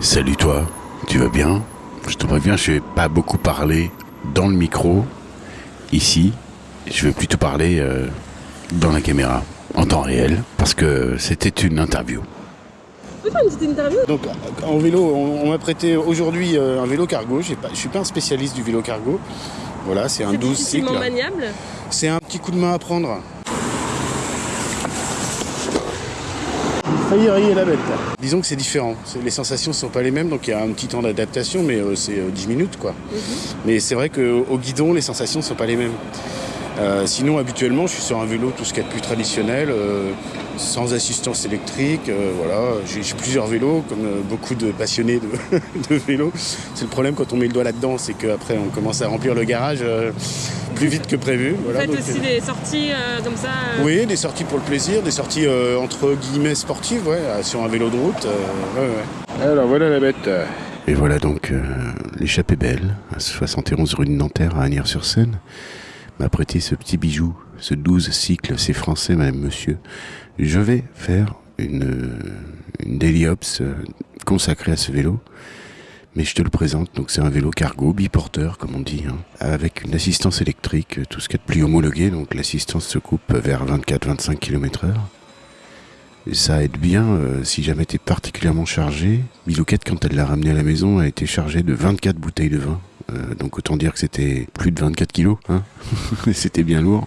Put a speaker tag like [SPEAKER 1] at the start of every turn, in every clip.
[SPEAKER 1] Salut toi, tu vas bien? Je te préviens, je vais pas beaucoup parler dans le micro, ici. Je vais plutôt parler euh, dans la caméra, en temps réel, parce que c'était une interview.
[SPEAKER 2] On peut faire une petite interview
[SPEAKER 3] Donc en vélo, on, on m'a prêté aujourd'hui euh, un vélo cargo. Pas, je suis pas un spécialiste du vélo cargo. Voilà, c'est un
[SPEAKER 2] C'est
[SPEAKER 3] 12
[SPEAKER 2] difficilement
[SPEAKER 3] cycles.
[SPEAKER 2] maniable.
[SPEAKER 3] C'est un petit coup de main à prendre. Failli rayer la bête. Disons que c'est différent. Les sensations ne sont pas les mêmes, donc il y a un petit temps d'adaptation, mais euh, c'est euh, 10 minutes quoi. Mais c'est vrai qu'au guidon, les sensations ne sont pas les mêmes. Euh, sinon, habituellement, je suis sur un vélo tout ce qu'il y a de plus traditionnel, euh, sans assistance électrique. euh, voilà, j'ai plusieurs vélos, comme euh, beaucoup de passionnés de, de vélo. C'est le problème quand on met le doigt là-dedans, c'est qu'après on commence à remplir le garage euh, plus vite que prévu.
[SPEAKER 2] Vous faites
[SPEAKER 3] donc,
[SPEAKER 2] aussi
[SPEAKER 3] euh,
[SPEAKER 2] des sorties euh, comme ça euh,
[SPEAKER 3] oui, des sorties pour le plaisir, des sorties euh, entre guillemets sportives, ouais, sur un vélo de route. euh, ouais, ouais. Alors voilà la bête.
[SPEAKER 1] Et voilà donc euh, l'échappée belle, à 71 rue de Nanterre à Agnières-sur-Seine, m'a prêté ce petit bijou, ce 12 cycle, c'est français, madame, monsieur. Je vais faire une, une daily ops euh, consacrée à ce vélo. Mais je te le présente, donc c'est un vélo cargo, biporteur comme on dit, hein, avec une assistance électrique, euh, tout ce a de plus homologué, donc l'assistance se coupe vers 24-25 km heure. Ça aide bien euh, si jamais t'es particulièrement chargé. Bilouquette, quand elle l'a ramené à la maison, a été chargée de 24 bouteilles de vin. Euh, donc autant dire que c'était plus de 24 kilos. Hein c'était bien lourd.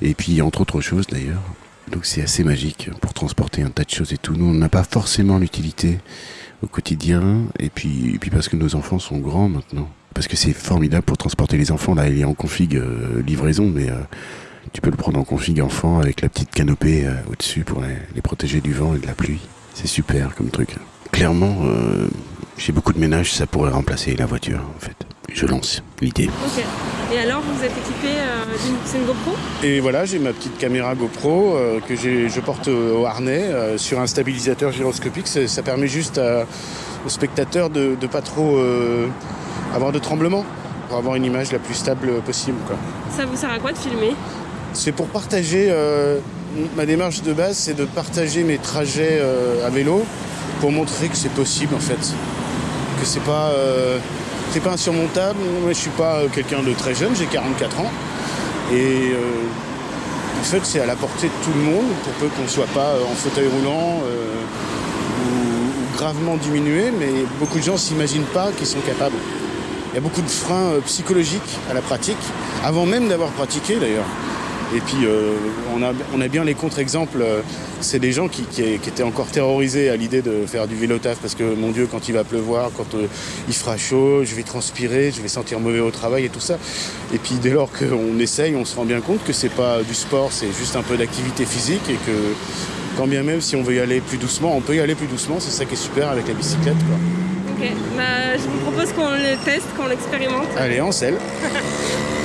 [SPEAKER 1] Et puis entre autres choses d'ailleurs. Donc c'est assez magique pour transporter un tas de choses et tout. Nous, on n'a pas forcément l'utilité au quotidien. Et puis, parce que nos enfants sont grands maintenant. Parce que c'est formidable pour transporter les enfants. Là, il est en config euh, livraison, mais... euh, tu peux le prendre en config enfant avec la petite canopée au-dessus pour les, protéger du vent et de la pluie. C'est super comme truc. Clairement, j'ai beaucoup de ménage, ça pourrait remplacer la voiture en fait. Je lance l'idée.
[SPEAKER 2] Ok. Et alors, vous êtes équipé euh, d'une GoPro?
[SPEAKER 3] Et voilà, j'ai ma petite caméra GoPro euh, que je porte au harnais euh, sur un stabilisateur gyroscopique. Ça, ça permet juste à- aux spectateurs de ne pas trop euh, avoir de tremblement pour avoir une image la plus stable possible. quoi.
[SPEAKER 2] Ça vous sert à quoi de filmer?
[SPEAKER 3] C'est pour partager, euh, ma démarche de base, c'est de partager mes trajets euh, à vélo pour montrer que c'est possible en fait. Que c'est pas, euh, c'est pas insurmontable. Moi je suis pas euh, quelqu'un de très jeune, j'ai 44 ans. Et euh, en fait c'est à la portée de tout le monde pour peu qu'on soit pas euh, en fauteuil roulant euh, ou, gravement diminué, mais beaucoup de gens s'imaginent pas qu'ils sont capables. Il y a beaucoup de freins psychologiques à la pratique, avant même d'avoir pratiqué d'ailleurs. Et puis euh, on, a, on a bien les contre-exemples. C'est des gens qui, qui- qui étaient encore terrorisés à l'idée de faire du vélo taf parce que mon Dieu, quand il va pleuvoir, quand euh, il fera chaud, je vais transpirer, je vais sentir mauvais au travail et tout ça. Et puis dès lors qu'on essaye, on se rend bien compte que c'est pas du sport, c'est juste un peu d'activité physique et que quand bien même si on veut y aller plus doucement, on peut y aller plus doucement. C'est ça qui est super avec la bicyclette. Quoi.
[SPEAKER 2] Ok. Bah, je vous propose qu'on le teste, qu'on l'expérimente.
[SPEAKER 3] Allez, en selle.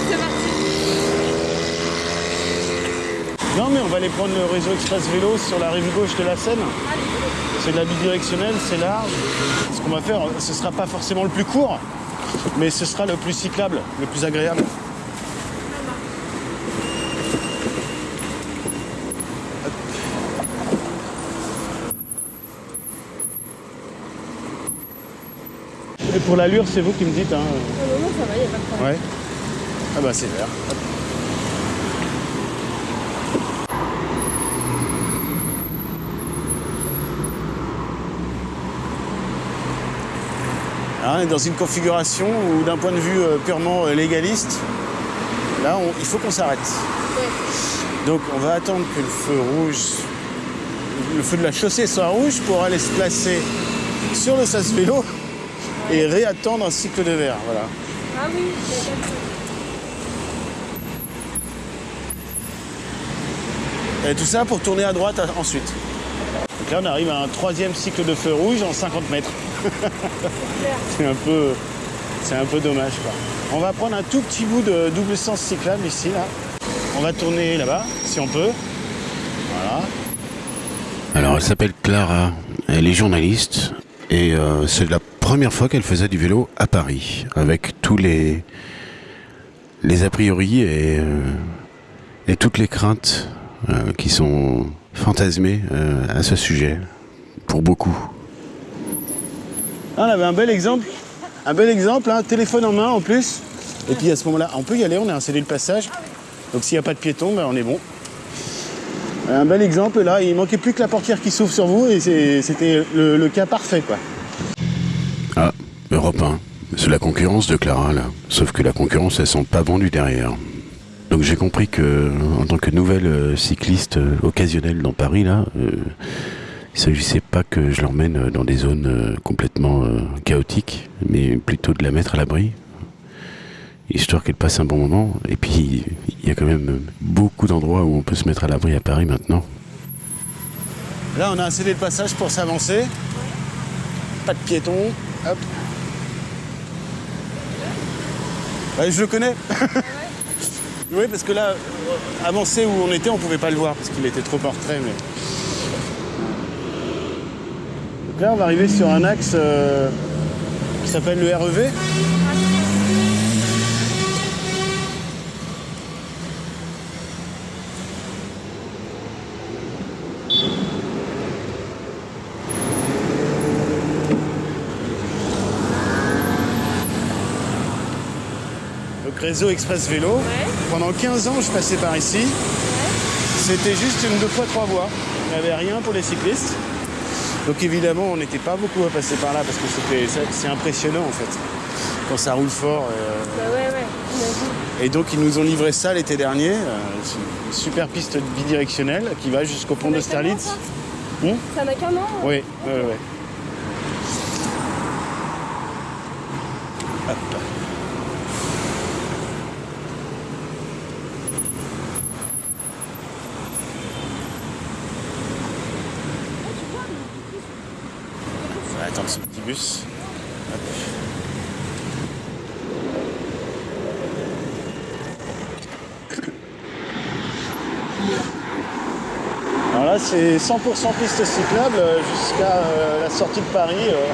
[SPEAKER 2] C'est parti.
[SPEAKER 3] Non, mais on va aller prendre le réseau express vélo sur la rive gauche de la Seine. C'est de la bidirectionnelle, c'est large. Ce qu'on va faire, ce sera pas forcément le plus court, mais ce sera le plus cyclable, le plus agréable. Et pour l'allure, c'est vous qui me dites. Hein.
[SPEAKER 2] Non, non, ça va, il a pas de problème.
[SPEAKER 3] Ouais. Ah bah c'est vert. Hein, on est dans une configuration où d'un point de vue euh, purement euh, légaliste, là on- il faut qu'on s'arrête. Donc on va attendre que le feu rouge, le feu de la chaussée soit rouge pour aller se placer sur le sas vélo et réattendre un cycle de verre. Voilà.
[SPEAKER 2] Ah oui,
[SPEAKER 3] Et tout ça pour tourner à droite ensuite. Donc là, on arrive à un troisième cycle de feu rouge en 50 mètres. c'est un peu, c'est un peu dommage. Quoi. On va prendre un tout petit bout de double sens cyclable ici, là. On va tourner là-bas, si on peut. Voilà.
[SPEAKER 1] Alors elle s'appelle Clara, elle est journaliste et euh, c'est la première fois qu'elle faisait du vélo à Paris avec tous les les a priori et, euh, toutes les craintes euh, qui sont fantasmées à ce sujet pour beaucoup.
[SPEAKER 3] Ah, on avait un bel exemple. Un bel exemple, un téléphone en main en plus. Et puis à ce moment-là, on peut y aller, on a installé le passage. Donc s'il n'y a pas de piéton, ben, on est bon. Un bel exemple là, il manquait plus que la portière qui s'ouvre sur vous et c'était le, cas parfait quoi.
[SPEAKER 1] Ah, Europe 1. C'est la concurrence de Clara là. Sauf que la concurrence elle sent pas bon du derrière. Donc j'ai compris que en tant que nouvelle euh, cycliste euh, occasionnelle dans Paris là, euh, il s'agissait pas que je l'emmène dans des zones complètement chaotiques, mais plutôt de la mettre à l'abri, histoire qu'elle passe un bon moment. Et puis, il y a quand même beaucoup d'endroits où on peut se mettre à l'abri à Paris maintenant.
[SPEAKER 3] Là, on a installé le passage pour s'avancer. Pas de piétons. Je le connais. oui, parce que là, avancer où on était, on pouvait pas le voir parce qu'il était trop portrait. Mais... Donc là, on va arriver sur un axe euh, qui s'appelle le REV. réseau Express Vélo. Pendant 15 ans, je passais par ici. C'était juste une deux fois trois voies. Il n'y avait rien pour les cyclistes. Donc évidemment, on n'était pas beaucoup à passer par là parce que c'est impressionnant en fait. Quand ça roule fort.
[SPEAKER 2] Euh, bah
[SPEAKER 3] et donc ils nous ont livré ça l'été dernier. Euh, une super piste bidirectionnelle qui va jusqu'au pont d'Austerlitz.
[SPEAKER 2] Ça n'a qu'un an hein
[SPEAKER 3] Oui, oui, oui. attendre ce petit bus. Alors là, c'est 100% piste cyclable jusqu'à euh, la sortie de Paris, euh,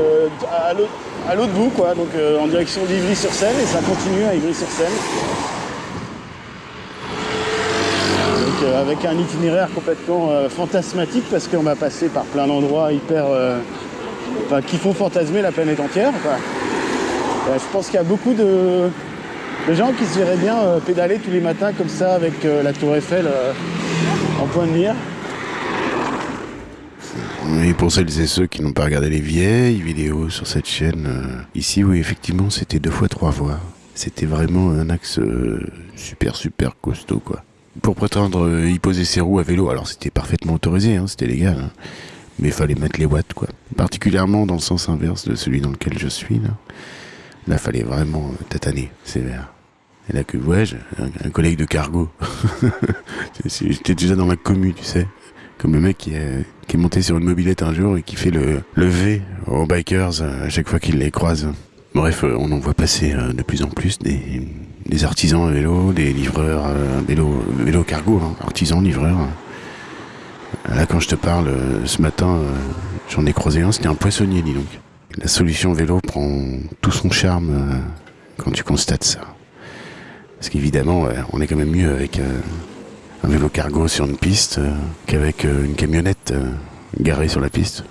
[SPEAKER 3] euh, à l'autre bout, quoi, donc en direction d'Ivry-sur-Seine, et ça continue à Ivry-sur-Seine. Euh, avec un itinéraire complètement euh, fantasmatique parce qu'on va passer par plein d'endroits hyper. Euh, qui font fantasmer la planète entière. je pense qu'il y a beaucoup de, gens qui se verraient bien pédaler tous les matins comme ça avec la tour Eiffel en point de mire.
[SPEAKER 1] Et pour celles et ceux qui n'ont pas regardé les vieilles vidéos sur cette chaîne, ici oui effectivement c'était deux fois trois voies. C'était vraiment un axe super super costaud quoi pour prétendre euh, y poser ses roues à vélo. Alors c'était parfaitement autorisé, hein, c'était légal. Hein. Mais il fallait mettre les watts, quoi. Particulièrement dans le sens inverse de celui dans lequel je suis, là. Là, fallait vraiment euh, tataner, sévère. Et là que, ouais, un, collègue de cargo. J'étais déjà dans la commu, tu sais. Comme le mec qui est, monté sur une mobilette un jour et qui fait le, le V aux bikers euh, à chaque fois qu'il les croise. Bref, on en voit passer de plus en plus des, des artisans à vélo, des livreurs euh, vélo, vélo cargo, hein, artisans, livreurs. Là, quand je te parle, euh, ce matin, euh, j'en ai croisé un, c'était un poissonnier, dis donc. La solution vélo prend tout son charme quand tu constates ça. Parce qu'évidemment, on est quand même mieux avec un vélo cargo sur une piste qu'avec une camionnette garée sur la piste.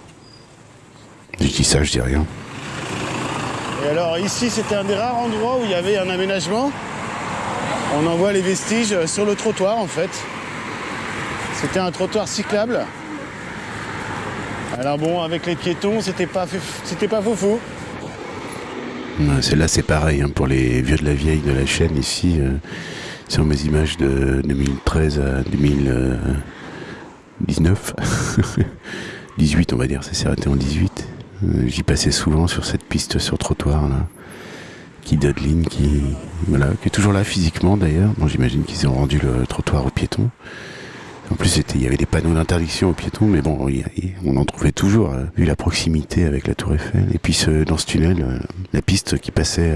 [SPEAKER 1] Je dis ça, je dis rien.
[SPEAKER 3] Et alors ici, c'était un des rares endroits où il y avait un aménagement. On en voit les vestiges sur le trottoir en fait. C'était un trottoir cyclable. Alors bon, avec les piétons, c'était pas, c'était pas fou
[SPEAKER 1] Celle-là, c'est pareil hein, pour les vieux de la vieille de la chaîne ici. Euh, sur mes images de 2013 à 2019. 18, on va dire, ça s'est arrêté en 18. Euh, j'y passais souvent sur cette piste sur trottoir là, qui Dudlin, qui qui est toujours là physiquement d'ailleurs. Bon, j'imagine qu'ils ont rendu le trottoir aux piétons. En plus, il y avait des panneaux d'interdiction aux piétons, mais bon, on en trouvait toujours, euh, vu la proximité avec la Tour Eiffel. Et puis dans ce tunnel, euh, la piste qui passait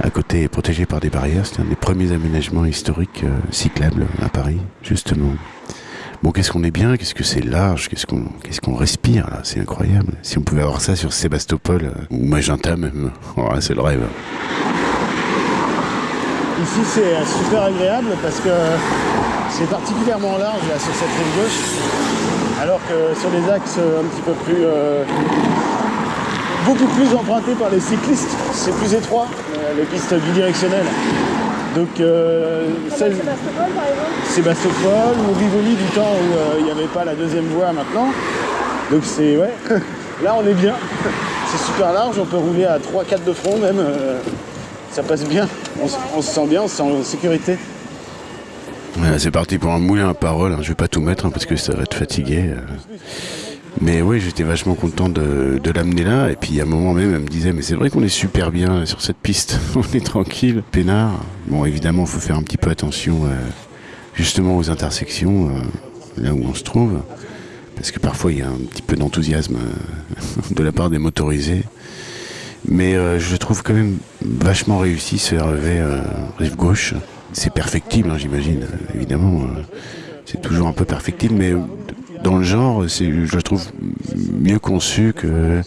[SPEAKER 1] à côté est protégée par des barrières. C'était un des premiers aménagements historiques cyclables à Paris, justement. Bon, qu'est-ce qu'on est bien, qu'est-ce que c'est large, qu'est-ce qu'on respire là, c'est incroyable. Si on pouvait avoir ça sur Sébastopol euh, ou Magenta même, oh, c'est le rêve.
[SPEAKER 3] Ici c'est super agréable parce que c'est particulièrement large là sur cette rive gauche, alors que sur les axes un petit peu plus euh, beaucoup plus empruntés par les cyclistes, c'est plus étroit, euh, les pistes bidirectionnelles. Donc euh, celle-
[SPEAKER 2] Sébastopol, par exemple
[SPEAKER 3] Sébastopol ou Rivoli du temps où euh, il n'y avait pas la deuxième voie maintenant. Donc c'est ouais, là on est bien. C'est super large, on peut rouler à 3-4 de front même. euh, ça passe bien, on, on se sent bien, on se sent en sécurité.
[SPEAKER 1] C'est parti pour un moulin à parole. hein. Je vais pas tout mettre hein, parce que ça va te fatiguer. euh. Mais oui, j'étais vachement content de, l'amener là. Et puis à un moment même, elle me disait, mais c'est vrai qu'on est super bien sur cette piste. On est tranquille, peinard. Bon, évidemment, il faut faire un petit peu attention euh, justement aux intersections, euh, là où on se trouve. Parce que parfois, il y a un petit peu d'enthousiasme de la part des motorisés. Mais je trouve quand même vachement réussi ce REV euh, rive gauche. C'est perfectible, hein, j'imagine, évidemment. euh, c'est toujours un peu perfectible, mais dans le genre, je le trouve mieux conçu que,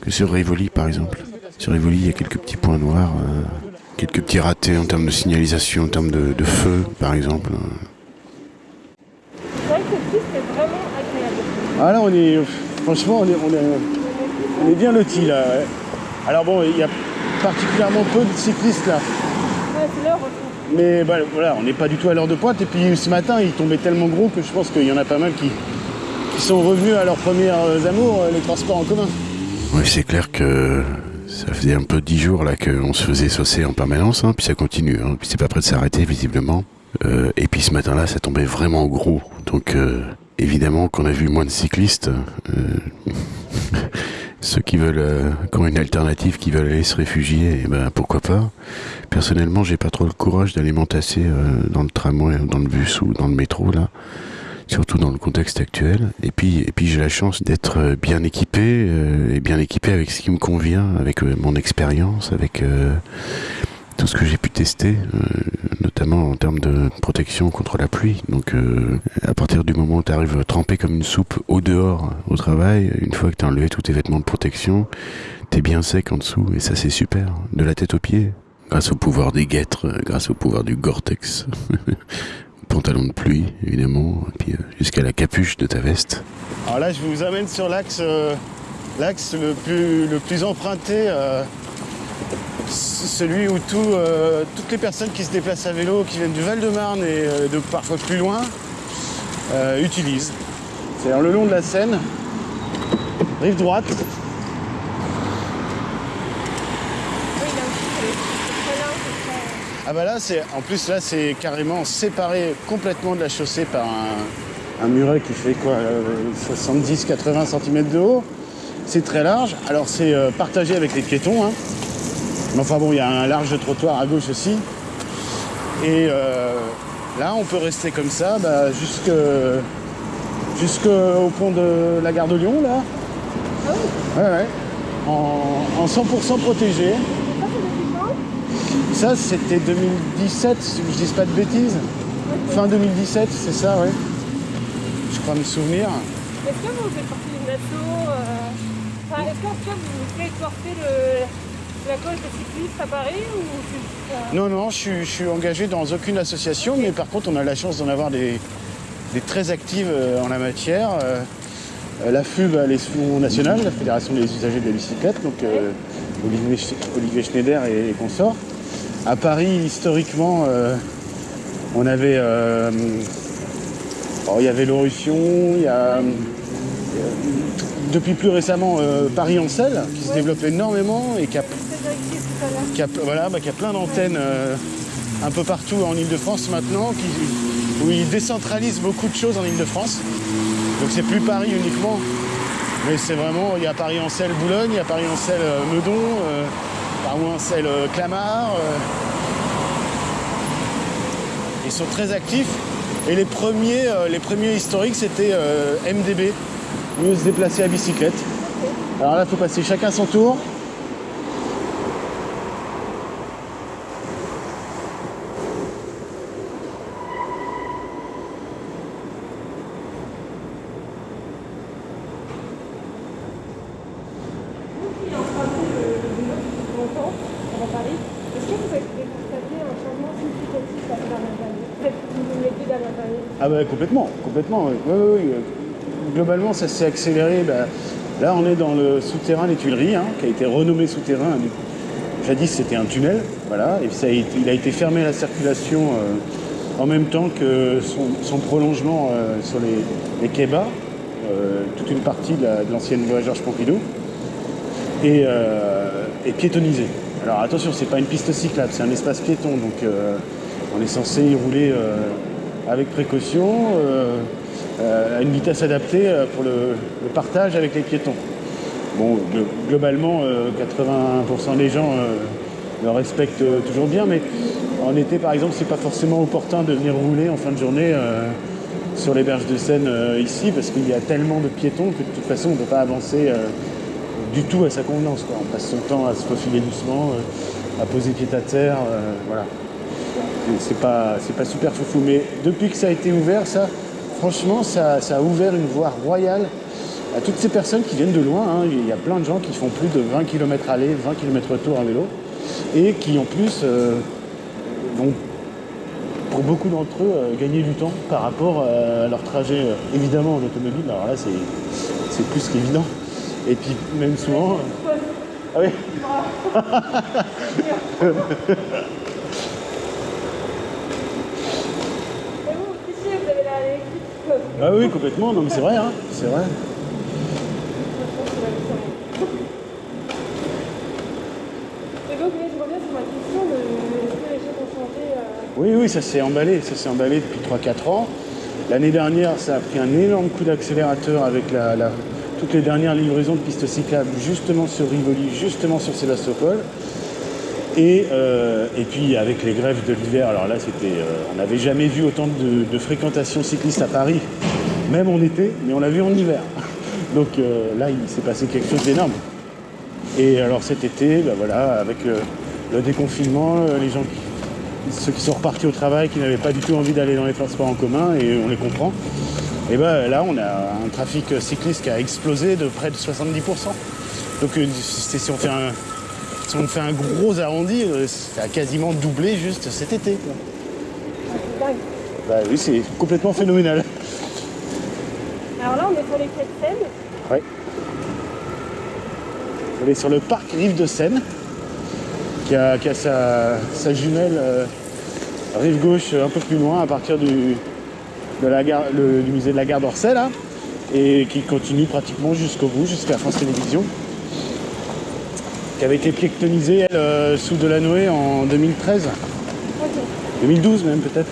[SPEAKER 1] que sur Rivoli, par exemple. Sur Rivoli, il y a quelques petits points noirs, euh, quelques petits ratés en termes de signalisation, en termes de, de feu, par exemple.
[SPEAKER 2] C'est vrai que cette piste est vraiment agréable.
[SPEAKER 3] Ah là on est franchement on est, on est, on est bien lotis là. ouais. Alors bon il y a particulièrement peu de cyclistes là.
[SPEAKER 2] Ouais, c'est l'heure aussi.
[SPEAKER 3] Mais bah, voilà, on n'est pas du tout à l'heure de pointe. Et puis ce matin, il tombait tellement gros que je pense qu'il y en a pas mal qui, sont revenus à leurs premières euh, amours, euh, les transports en commun.
[SPEAKER 1] Oui, c'est clair que ça faisait un peu dix jours là qu'on se faisait saucer en permanence, hein, puis ça continue, hein, puis c'est pas prêt de s'arrêter visiblement. Euh, et puis ce matin-là, ça tombait vraiment gros, donc évidemment qu'on a vu moins de cyclistes. ceux qui veulent, euh, qui ont une alternative, qui veulent aller se réfugier, eh ben pourquoi pas. Personnellement, j'ai pas trop le courage d'aller m'entasser euh, dans le tramway, dans le bus ou dans le métro là surtout dans le contexte actuel. Et puis, et puis j'ai la chance d'être euh, bien équipé et bien équipé avec ce qui me convient, avec mon expérience, avec tout ce que j'ai pu tester, euh, notamment en termes de protection contre la pluie. Donc, euh, à partir du moment où tu arrives trempé comme une soupe au dehors, au travail, une fois que tu as enlevé tous tes vêtements de protection, t'es bien sec en dessous et ça c'est super, de la tête aux pieds. Grâce au pouvoir des guêtres, euh, grâce au pouvoir du Gore-Tex. Pantalon de pluie, évidemment, et puis jusqu'à la capuche de ta veste.
[SPEAKER 3] Alors là, je vous amène sur l'axe l'axe le plus, le plus emprunté, celui où tout, euh, toutes les personnes qui se déplacent à vélo, qui viennent du Val-de-Marne et euh, de parfois plus loin, euh, utilisent. C'est le long de la Seine, rive droite. Ah bah là, c'est en plus là, c'est carrément séparé complètement de la chaussée par un, un muret qui fait quoi, 70-80 cm de haut. C'est très large. Alors c'est partagé avec les piétons. hein. Enfin bon, il y a un large trottoir à gauche aussi. Et euh, là, on peut rester comme ça bah, jusqu'au pont de la gare de Lyon là.
[SPEAKER 2] Oui.
[SPEAKER 3] En, en 100% protégé.
[SPEAKER 2] ça
[SPEAKER 3] c'était 2017, si je dis pas de bêtises. Fin 2017, c'est ça, ouais. Je crois me souvenir.
[SPEAKER 2] Est-ce que vous faites partie euh, Enfin, est-ce qu'en tout vous faites porter le, la cause des cyclistes à Paris ou
[SPEAKER 3] Non, non, je suis, je suis engagé dans aucune association, mais par contre, on a la chance d'en avoir des, des très actives euh, en la matière. Euh, la FUB, l'Association nationale, la Fédération des usagers de la bicyclette, donc euh, Olivier, Sch- Olivier Schneider et, et consorts. À Paris, historiquement, euh, on avait. euh, oh, il y avait l'Orution, il y a. depuis plus récemment, euh, Paris-Ancel, qui se développe énormément et qui a
[SPEAKER 2] c'est actif tout à l'heure
[SPEAKER 3] qui a, voilà, bah, a plein d'antennes euh, un peu partout en Ile-de-France maintenant, qui, où ils décentralisent beaucoup de choses en Ile-de-France. Donc c'est plus Paris uniquement, mais c'est vraiment, il y a Paris-Ancel-Boulogne, il y a Paris-Ancel euh, Meudon, euh, Paris-Ancel Clamart. euh. Ils sont très actifs. Et les premiers, euh, les premiers historiques, c'était MDB, mieux se déplacer à bicyclette. Alors là, il faut passer chacun son tour.
[SPEAKER 2] qui est en train de le vélo depuis longtemps à Paris. Est-ce que vous avez constaté un changement significatif dans les dernières années Peut-être une des deux dernières années
[SPEAKER 3] Ah bah complètement, complètement. Globalement, ça s'est accéléré. bah, là, on est dans le souterrain des Tuileries, hein, qui a été renommé souterrain. Jadis, c'était un tunnel, voilà, et il a été fermé à la circulation euh, en même temps que son, prolongement euh, sur les, quais bas, euh, toute une partie de la- de l'ancienne voie Georges Pompidou, et, et. Alors attention, c'est pas une piste cyclable, c'est un espace piéton, donc on est censé y rouler avec précaution, euh, euh, à une vitesse adaptée euh, pour le, partage avec les piétons. Bon, glo- globalement, euh, 80% des gens le respectent toujours bien, mais en été, par exemple, c'est pas forcément opportun de venir rouler en fin de journée sur les berges de Seine ici, parce qu'il y a tellement de piétons que de toute façon, on ne peut pas avancer du tout à sa convenance. On passe son temps à se faufiler doucement, à poser pied à terre, voilà. C'est pas, pas super foufou. Mais depuis que ça a été ouvert, ça, franchement, ça, ça a ouvert une voie royale à toutes ces personnes qui viennent de loin. hein. Il y a plein de gens qui font plus de 20 km aller, 20 km retour à vélo, et qui en plus euh, vont, pour beaucoup d'entre eux, euh, gagner du temps par rapport euh, à leur trajet, euh, évidemment en automobile. Alors là, c'est, c'est plus qu'évident. Et puis même souvent. Ah oui
[SPEAKER 2] Et vous, ici, vous avez la l'électrique.
[SPEAKER 3] Ah oui, complètement. Non, mais c'est vrai, hein. C'est vrai.
[SPEAKER 2] Et donc, là, je reviens sur ma question de est-ce que les choses ont changé euh,
[SPEAKER 3] Oui, oui, ça s'est emballé, ça s'est emballé depuis 3-4 ans. L'année dernière, ça a pris un énorme coup d'accélérateur avec la, la- toutes les dernières livraisons de pistes cyclables, justement sur Rivoli, justement sur Sébastopol. Et, euh, et puis avec les grèves de l'hiver, alors là, c'était, euh, on n'avait jamais vu autant de, de fréquentation cycliste à Paris, même en été, mais on l'a vu en hiver. Donc euh, là, il s'est passé quelque chose d'énorme. Et alors cet été, ben voilà, avec euh, le déconfinement, euh, les gens qui, ceux qui sont repartis au travail, qui n'avaient pas du tout envie d'aller dans les transports en commun, et on les comprend. Et ben là, on a un trafic cycliste qui a explosé de près de 70%. Donc c'est- si on fait un, si on fait un gros arrondi, ça a quasiment doublé juste cet été. quoi. Bah oui, c'est complètement phénoménal.
[SPEAKER 2] Alors là, on est sur les quais de Seine.
[SPEAKER 3] Ouais. On est sur le parc Rive de Seine, qui a, qui a sa, sa jumelle euh, rive gauche un peu plus loin, à partir du, de la gare, le- du musée de la gare d'Orsay, là, et qui continue pratiquement jusqu'au bout, jusqu'à France Télévisions, qui avait été piétonnisée, elle, euh, sous Delanoë en 2013,
[SPEAKER 2] Ok.
[SPEAKER 3] 2012 même peut-être.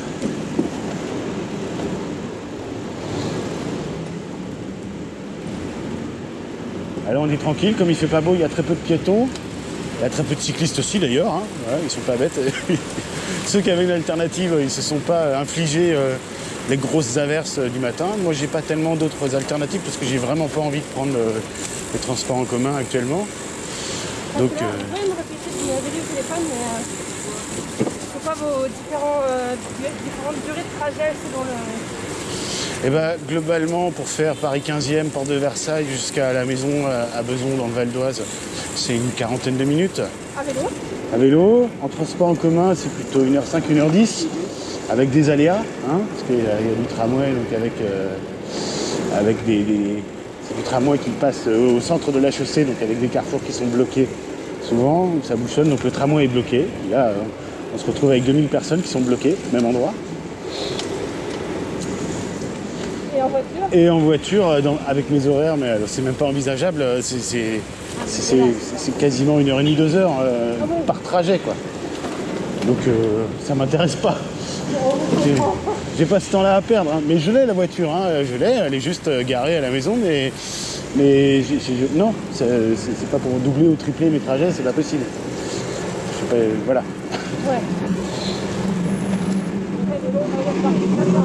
[SPEAKER 3] Alors on est tranquille, comme il fait pas beau, il y a très peu de piétons. Il y a très peu de cyclistes aussi d'ailleurs, hein. Ouais, ils sont pas bêtes. Ceux qui avaient une alternative, ils se sont pas infligés euh, les grosses averses euh, du matin. Moi j'ai pas tellement d'autres alternatives parce que j'ai vraiment pas envie de prendre euh, les transports en commun actuellement. Donc
[SPEAKER 2] Parce que là,
[SPEAKER 3] euh,
[SPEAKER 2] Vous pouvez me répéter, vous m'avez dit au téléphone, mais euh, c'est quoi vos différents, euh, différentes durées de trajet selon le...
[SPEAKER 3] Eh ben, globalement, pour faire Paris 15e, porte de Versailles, jusqu'à la maison euh, à Beson, dans le Val d'Oise, c'est une quarantaine de minutes.
[SPEAKER 2] À vélo
[SPEAKER 3] À vélo, en transport en commun, c'est plutôt 1h05, 1h10, avec des aléas, hein, parce qu'il y, a du tramway, donc avec, euh, avec des, des- c'est du tramway qui passe euh, au centre de la chaussée, donc avec des carrefours qui sont bloqués souvent, ça bouchonne, donc le tramway est bloqué. Et là, on se retrouve avec 2000 personnes qui sont bloquées, même endroit.
[SPEAKER 2] Et en voiture?
[SPEAKER 3] Et en voiture, euh, dans- avec mes horaires, mais euh, c'est même pas envisageable, euh, c'est- c'est quasiment une heure et demie, deux heures euh,
[SPEAKER 2] Ah
[SPEAKER 3] par trajet, quoi. Donc euh, ça m'intéresse pas. J'ai- J'ai pas ce temps-là à perdre, hein. mais je l'ai la voiture, hein, je l'ai, elle est juste garée à la maison, mais, mais non, c'est pas pour doubler ou tripler mes trajets, c'est pas possible. Je sais pas, voilà.
[SPEAKER 2] Ouais.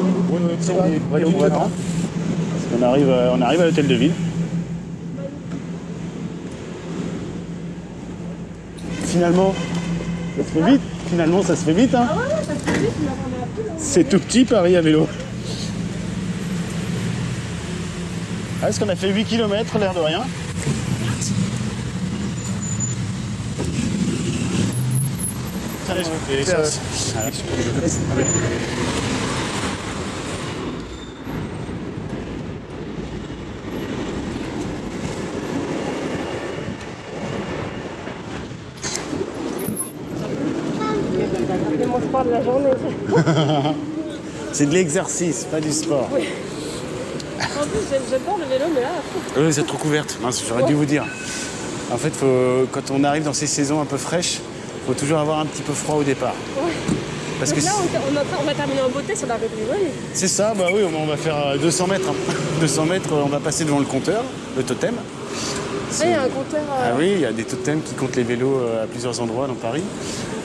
[SPEAKER 2] On
[SPEAKER 3] arrive, on arrive à l'hôtel de ville. Finalement, ça se fait vite. Finalement, ça se fait vite. Hein.
[SPEAKER 2] Ah ouais, ça se fait vite.
[SPEAKER 3] C'est tout petit Paris à vélo. Ah, Est-ce qu'on a fait 8 km, l'air de rien? C'est de l'exercice, pas du sport.
[SPEAKER 2] Oui. En plus, j'aime- j'adore le vélo, mais là,
[SPEAKER 3] Oui, c'est trop couverte. J'aurais dû vous dire. En fait, faut- quand on arrive dans ces saisons un peu fraîches, il faut toujours avoir un petit peu froid au départ.
[SPEAKER 2] ouais.
[SPEAKER 3] Parce que
[SPEAKER 2] là,
[SPEAKER 3] c'est-
[SPEAKER 2] on, on, on va terminer en beauté sur la rue de
[SPEAKER 3] c'est ça, bah oui, on va faire euh, 200 mètres. hein. 200 mètres, on va passer devant le compteur, le totem.
[SPEAKER 2] Ah, il y a un compteur. euh,
[SPEAKER 3] Ah oui, il y a des totems qui comptent les vélos euh, à plusieurs endroits dans Paris.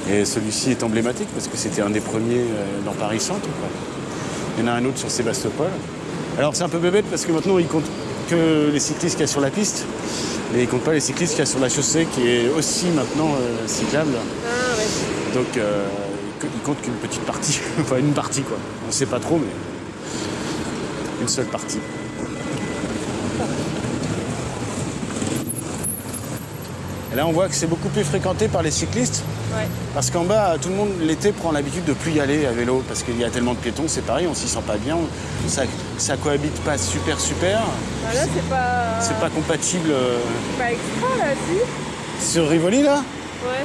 [SPEAKER 3] Et celui-ci est emblématique parce que c'était un des premiers euh, dans Paris Centre. quoi. Il y en a un autre sur Sébastopol. Alors c'est un peu bébête parce que maintenant il compte que les cyclistes qu'il y a sur la piste. Mais il compte pas les cyclistes qu'il y a sur la chaussée qui est aussi maintenant euh, cyclable.
[SPEAKER 2] Ah, ouais.
[SPEAKER 3] Donc euh, il compte qu'une petite partie, enfin une partie quoi. On ne sait pas trop mais une seule partie. Et là on voit que c'est beaucoup plus fréquenté par les cyclistes
[SPEAKER 2] Ouais.
[SPEAKER 3] parce qu'en bas, tout le monde l'été prend l'habitude de plus y aller à vélo parce qu'il y a tellement de piétons, c'est pareil, on s'y sent pas bien, ça, ça cohabite pas super super,
[SPEAKER 2] Bah là, c'est pas.
[SPEAKER 3] c'est pas compatible. euh,
[SPEAKER 2] c'est pas extra, là, si.
[SPEAKER 3] Sur Rivoli là
[SPEAKER 2] Ouais.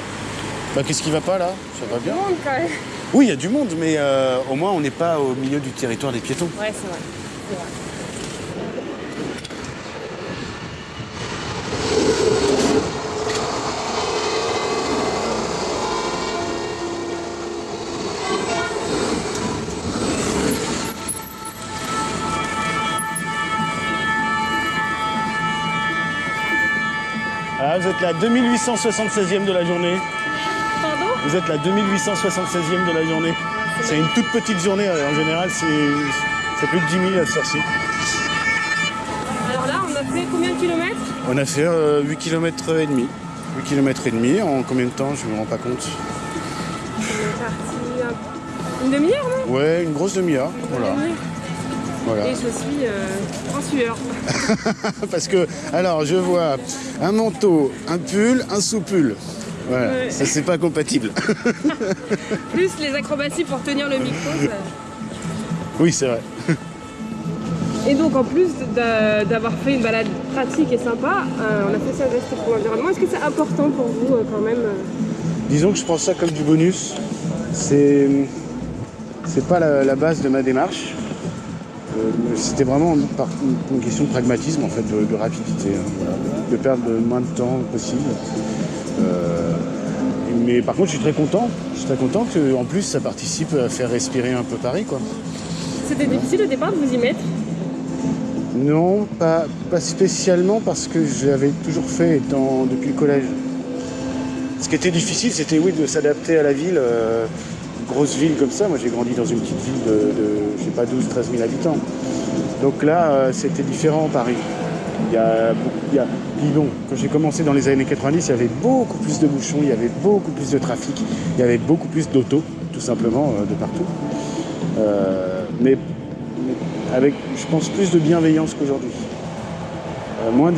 [SPEAKER 3] Bah qu'est-ce qui va pas là? Ça va
[SPEAKER 2] Du
[SPEAKER 3] bien
[SPEAKER 2] monde, quand même.
[SPEAKER 3] Oui, il y a du monde, mais euh, au moins on n'est pas au milieu du territoire des piétons.
[SPEAKER 2] Ouais, c'est vrai. C'est vrai.
[SPEAKER 3] Vous êtes la 2876e de la journée.
[SPEAKER 2] Pardon?
[SPEAKER 3] Vous êtes la 2876e de la journée. C'est une toute petite journée, euh, en général c'est plus de 10 000 à ce ci
[SPEAKER 2] Alors là, on a fait combien de kilomètres?
[SPEAKER 3] On a fait euh, 8 km et demi. 8 km et demi en combien de temps? Je me rends pas compte.
[SPEAKER 2] On est parti un- une demi-heure, non?
[SPEAKER 3] Ouais, une grosse demi-heure. Voilà. Voilà.
[SPEAKER 2] Et je suis euh, en sueur.
[SPEAKER 3] Parce que, alors, je vois un manteau, un pull, un sous-pull. Voilà,
[SPEAKER 2] Ouais.
[SPEAKER 3] ça c'est pas compatible.
[SPEAKER 2] Plus les acrobaties pour tenir le micro. ça-
[SPEAKER 3] oui, c'est vrai.
[SPEAKER 2] Et donc en plus d'a- d'avoir fait une balade pratique et sympa, euh, on a fait ça geste pour l'environnement. Est-ce que c'est important pour vous euh, quand même euh,
[SPEAKER 3] Disons que je prends ça comme du bonus. C'est c'est pas la, la base de ma démarche. Euh, C'était vraiment par une question de pragmatisme en fait, de, de rapidité, hein, voilà, de perdre le moins de temps possible. Euh, mais par contre, je suis très content. Je suis très content que en plus ça participe à faire respirer un peu Paris, quoi.
[SPEAKER 2] C'était difficile au départ de vous y mettre
[SPEAKER 3] Non, pas, pas spécialement parce que j'avais toujours fait depuis le collège. Ce qui était difficile, c'était oui de s'adapter à la ville, euh, grosse ville comme ça. Moi, j'ai grandi dans une petite ville de, de sais pas, 12, 13 000 habitants. Donc là, euh, c'était différent Paris. Il y a, il y a, puis bon, quand j'ai commencé dans les années 90, il y avait beaucoup plus de bouchons, il y avait beaucoup plus de trafic, il y avait beaucoup plus d'autos, tout simplement, euh, de partout. Euh, mais avec, je pense, plus de bienveillance qu'aujourd'hui. Moins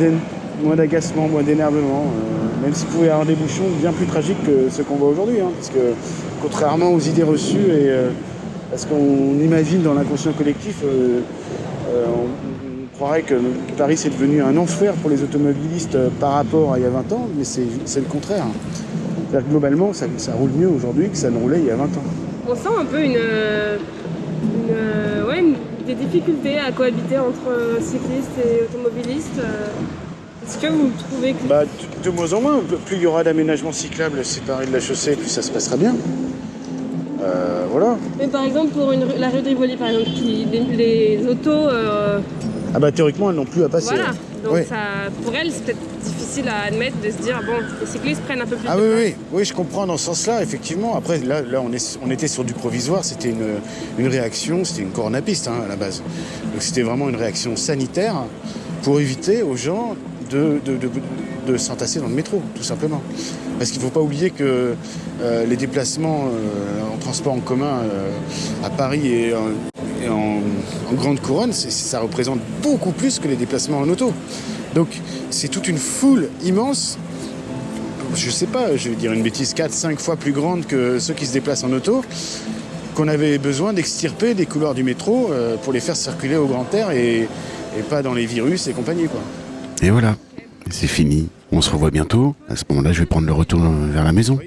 [SPEAKER 3] d'agacement, moins d'énervement, même s'il pouvait y avoir des bouchons bien plus tragiques que ceux qu'on voit aujourd'hui. hein, parce que contrairement aux idées reçues, et euh, parce qu'on imagine dans l'inconscient collectif, euh, euh, on, on croirait que Paris c'est devenu un enfer pour les automobilistes par rapport à il y a 20 ans, mais c'est le contraire. C'est-à-dire que globalement, ça, ça roule mieux aujourd'hui que ça ne roulait il y a 20 ans.
[SPEAKER 2] On sent un peu une, une, ouais, une- des difficultés à cohabiter entre cyclistes et automobilistes. Est-ce que vous trouvez que
[SPEAKER 3] Bah, de de moins en moins, plus il y aura d'aménagements cyclables séparés de la chaussée, plus ça se passera bien. Voilà.
[SPEAKER 2] Mais par exemple pour une la rue de Rivoli par exemple, qui, les, les autos, euh,
[SPEAKER 3] Ah bah théoriquement, elles n'ont plus à passer.
[SPEAKER 2] voilà. Donc
[SPEAKER 3] Oui.
[SPEAKER 2] ça, pour elles c'est peut-être difficile à admettre de se dire bon, les cyclistes prennent un peu plus
[SPEAKER 3] Ah
[SPEAKER 2] de
[SPEAKER 3] oui,
[SPEAKER 2] place.
[SPEAKER 3] oui, oui, je comprends dans ce sens-là, effectivement. Après, là, là on, est, on était sur du provisoire, c'était une, une réaction, c'était une coronapiste hein, à la base. Donc c'était vraiment une réaction sanitaire pour éviter aux gens de, de, de- de s'entasser dans le métro, tout simplement. Parce qu'il ne faut pas oublier que euh, les déplacements euh, en transport en commun euh, à Paris et, en- grande couronne, ça représente beaucoup plus que les déplacements en auto. Donc c'est toute une foule immense je sais pas, je vais dire une bêtise, 4-5 fois plus grande que ceux qui se déplacent en auto, qu'on avait besoin d'extirper des couloirs du métro pour les faire circuler au grand air et, pas dans les virus et compagnie.
[SPEAKER 1] Et voilà, c'est fini. On se revoit bientôt. À ce moment-là, je vais prendre le retour vers la maison.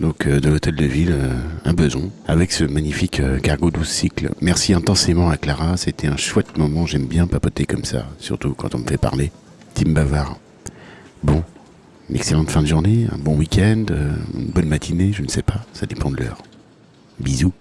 [SPEAKER 1] donc euh, de l'hôtel de ville, euh, un beson, avec ce magnifique euh, cargo 12 cycles. Merci intensément à Clara, c'était un chouette moment, j'aime bien papoter comme ça, surtout quand on me fait parler. Tim Bavard. Bon, une excellente fin de journée, un bon week-end, euh, une bonne matinée, je ne sais pas, ça dépend de l'heure. Bisous.